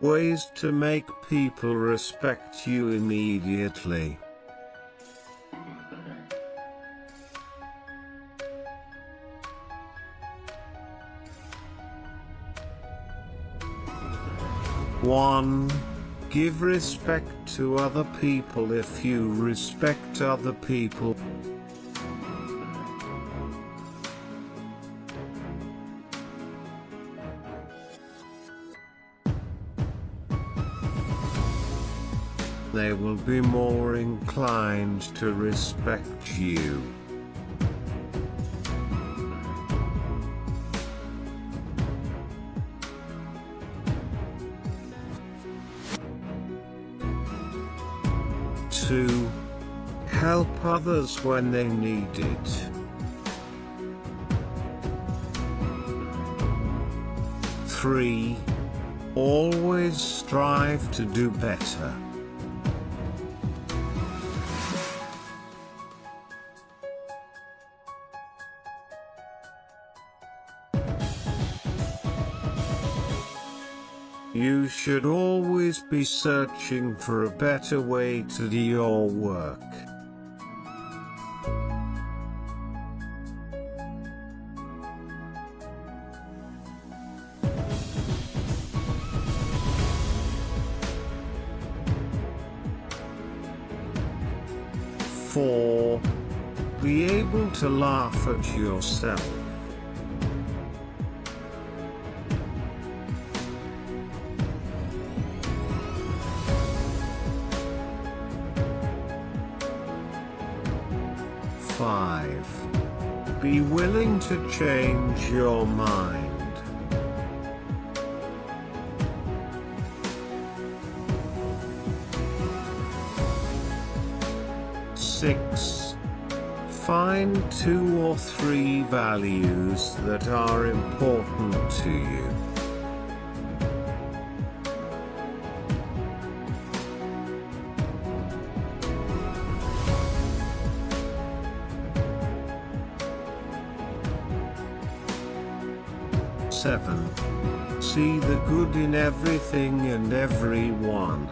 ways to make people respect you immediately. One, give respect to other people if you respect other people. They will be more inclined to respect you. Two, help others when they need it. Three, always strive to do better. You should always be searching for a better way to do your work. Four. Be able to laugh at yourself. 5. Be willing to change your mind. Six. Find two or three values that are important to you. 7. See the good in everything and everyone.